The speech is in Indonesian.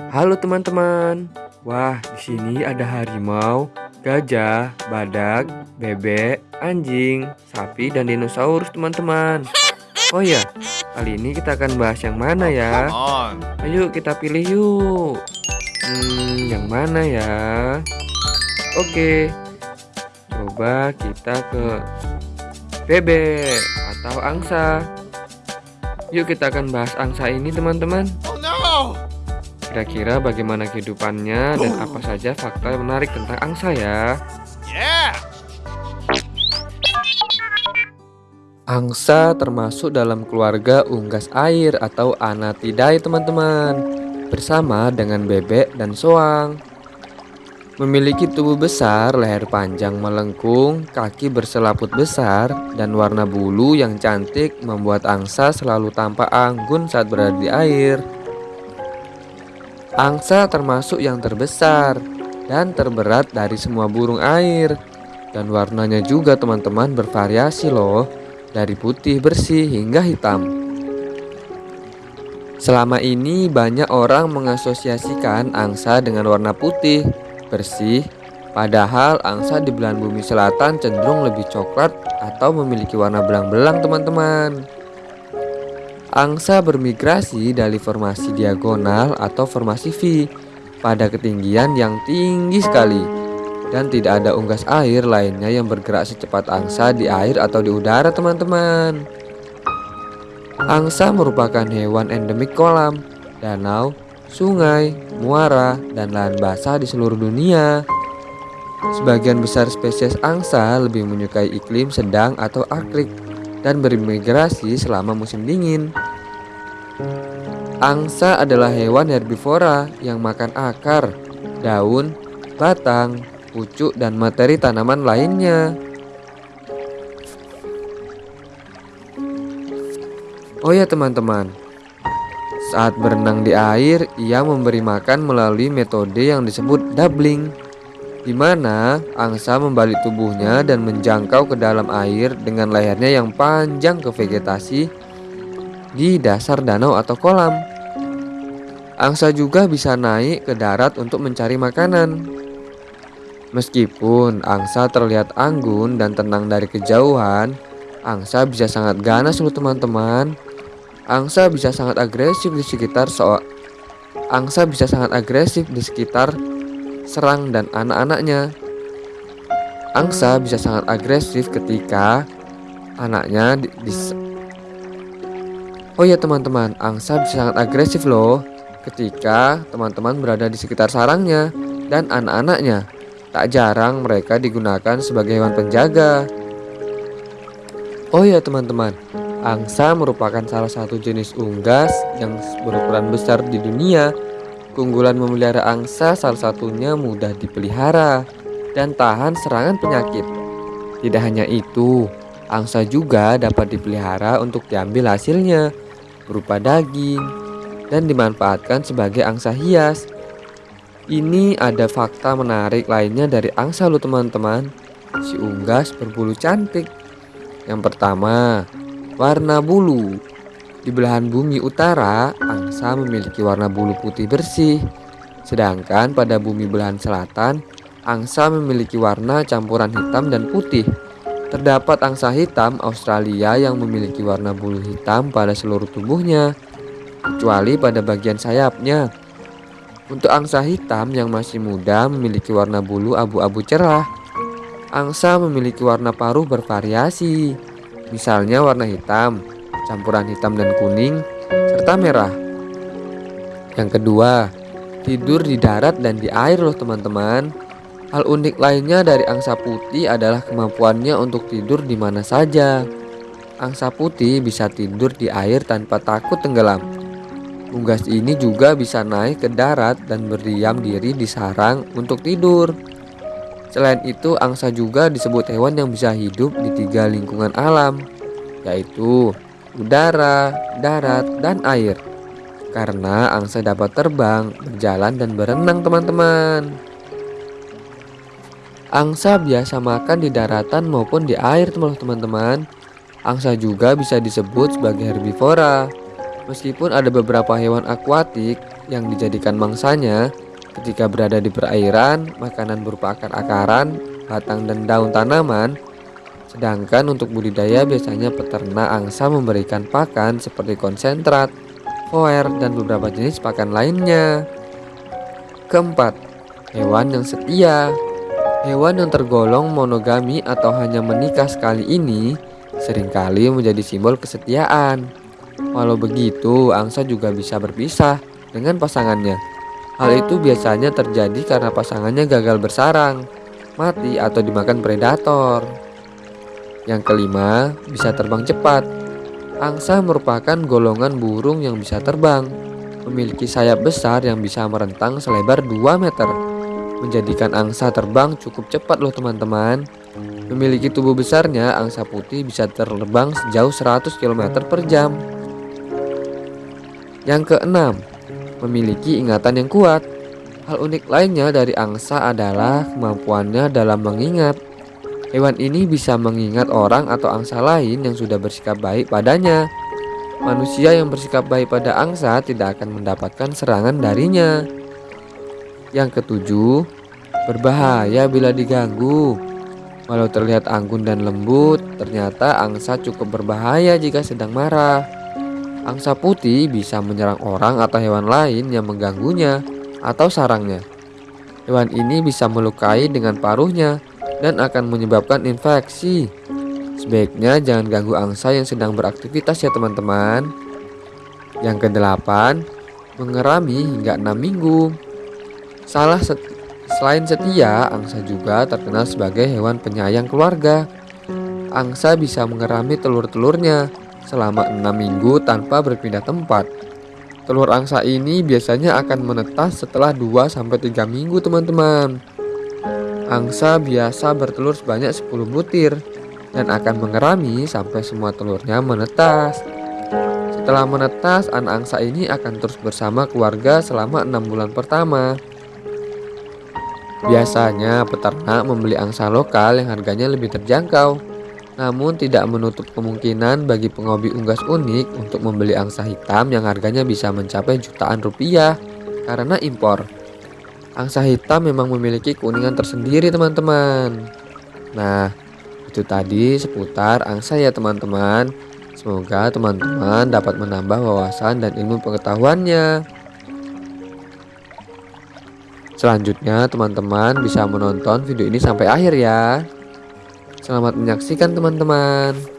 Halo teman-teman. Wah, di sini ada harimau, gajah, badak, bebek, anjing, sapi, dan dinosaurus teman-teman. Oh ya, kali ini kita akan bahas yang mana ya? Ayo kita pilih yuk. Hmm, yang mana ya? Oke, coba kita ke bebek atau angsa. Yuk kita akan bahas angsa ini teman-teman. Kira-kira bagaimana kehidupannya dan apa saja fakta menarik tentang angsa ya? Angsa termasuk dalam keluarga unggas air atau Anatidae teman-teman Bersama dengan bebek dan soang. Memiliki tubuh besar, leher panjang melengkung, kaki berselaput besar, dan warna bulu yang cantik membuat angsa selalu tampak anggun saat berada di air Angsa termasuk yang terbesar dan terberat dari semua burung air. Dan warnanya juga teman-teman bervariasi loh Dari putih bersih hingga hitam. Selama ini banyak orang mengasosiasikan angsa dengan warna putih, bersih Padahal angsa di belahan bumi selatan cenderung lebih coklat atau memiliki warna belang-belang teman-teman Angsa bermigrasi dari formasi diagonal atau formasi V pada ketinggian yang tinggi sekali dan tidak ada unggas air lainnya yang bergerak secepat angsa di air atau di udara teman-teman. Angsa merupakan hewan endemik kolam, danau, sungai, muara, dan lahan basah di seluruh dunia. Sebagian besar spesies angsa lebih menyukai iklim sedang atau arktik dan bermigrasi selama musim dingin. Angsa adalah hewan herbivora yang makan akar, daun, batang, pucuk, dan materi tanaman lainnya. Oh ya teman-teman, saat berenang di air, ia memberi makan melalui metode yang disebut doubling di mana angsa membalik tubuhnya dan menjangkau ke dalam air dengan lehernya yang panjang ke vegetasi di dasar danau atau kolam. Angsa juga bisa naik ke darat untuk mencari makanan. Meskipun angsa terlihat anggun dan tenang dari kejauhan, angsa bisa sangat ganas loh teman-teman. Angsa bisa sangat agresif di sekitar so Angsa bisa sangat agresif di sekitar serang dan anak-anaknya. Angsa bisa sangat agresif ketika anaknya di, di Oh ya teman-teman, angsa bisa sangat agresif loh ketika teman-teman berada di sekitar sarangnya dan anak-anaknya. Tak jarang mereka digunakan sebagai hewan penjaga. Oh ya teman-teman, angsa merupakan salah satu jenis unggas yang berukuran besar di dunia Keunggulan memelihara angsa salah satunya mudah dipelihara dan tahan serangan penyakit. Tidak hanya itu, angsa juga dapat dipelihara untuk diambil hasilnya berupa daging dan dimanfaatkan sebagai angsa hias. Ini ada fakta menarik lainnya dari angsa lo teman-teman. Si unggas berbulu cantik. Yang pertama, warna bulu. Di belahan bumi utara, angsa memiliki warna bulu putih bersih. Sedangkan pada bumi belahan selatan, angsa memiliki warna campuran hitam dan putih. Terdapat angsa hitam Australia yang memiliki warna bulu hitam pada seluruh tubuhnya, kecuali pada bagian sayapnya. Untuk angsa hitam yang masih muda memiliki warna bulu abu-abu cerah. Angsa memiliki warna paruh bervariasi, misalnya warna hitam, campuran hitam dan kuning, serta merah. Yang kedua, tidur di darat dan di air loh teman-teman. Hal unik lainnya dari angsa putih adalah kemampuannya untuk tidur di mana saja. Angsa putih bisa tidur di air tanpa takut tenggelam. Unggas ini juga bisa naik ke darat dan berdiam diri di sarang untuk tidur. Selain itu, angsa juga disebut hewan yang bisa hidup di tiga lingkungan alam, yaitu udara, darat, dan air. Karena angsa dapat terbang, berjalan, dan berenang teman-teman. Angsa biasa makan di daratan maupun di air teman-teman. Angsa juga bisa disebut sebagai herbivora. Meskipun ada beberapa hewan akuatik yang dijadikan mangsanya, ketika berada di perairan, makanan berupa akar-akaran, batang dan daun tanaman. Sedangkan untuk budidaya biasanya peternak angsa memberikan pakan seperti konsentrat, foer, dan beberapa jenis pakan lainnya. Keempat, hewan yang setia. Hewan yang tergolong monogami atau hanya menikah sekali ini sering kali menjadi simbol kesetiaan. Walau begitu, angsa juga bisa berpisah dengan pasangannya. Hal itu biasanya terjadi karena pasangannya gagal bersarang, mati atau dimakan predator. Yang kelima, bisa terbang cepat. Angsa merupakan golongan burung yang bisa terbang, memiliki sayap besar yang bisa merentang selebar 2 meter. Menjadikan angsa terbang cukup cepat loh teman-teman. Memiliki tubuh besarnya, angsa putih bisa terbang sejauh 100 km per jam. Yang keenam, memiliki ingatan yang kuat. Hal unik lainnya dari angsa adalah kemampuannya dalam mengingat. Hewan ini bisa mengingat orang atau angsa lain yang sudah bersikap baik padanya. Manusia yang bersikap baik pada angsa tidak akan mendapatkan serangan darinya. Yang ketujuh, berbahaya bila diganggu. Walau terlihat anggun dan lembut, ternyata angsa cukup berbahaya jika sedang marah. Angsa putih bisa menyerang orang atau hewan lain yang mengganggunya atau sarangnya. Hewan ini bisa melukai dengan paruhnya dan akan menyebabkan infeksi. Sebaiknya jangan ganggu angsa yang sedang beraktivitas ya teman-teman. Yang kedelapan, mengerami hingga enam minggu. Salah set selain setia, angsa juga terkenal sebagai hewan penyayang keluarga. Angsa bisa mengerami telur-telurnya selama enam minggu tanpa berpindah tempat. Telur angsa ini biasanya akan menetas setelah 2-3 minggu teman-teman. Angsa biasa bertelur sebanyak 10 butir dan akan mengerami sampai semua telurnya menetas. Setelah menetas, anak angsa ini akan terus bersama keluarga selama enam bulan pertama. Biasanya peternak membeli angsa lokal yang harganya lebih terjangkau namun tidak menutup kemungkinan bagi penghobi unggas unik untuk membeli angsa hitam yang harganya bisa mencapai jutaan rupiah karena impor. Angsa hitam memang memiliki keunikan tersendiri teman-teman. Nah, itu tadi seputar angsa ya teman-teman. Semoga teman-teman dapat menambah wawasan dan ilmu pengetahuannya. Selanjutnya teman-teman bisa menonton video ini sampai akhir ya. Selamat menyaksikan teman-teman.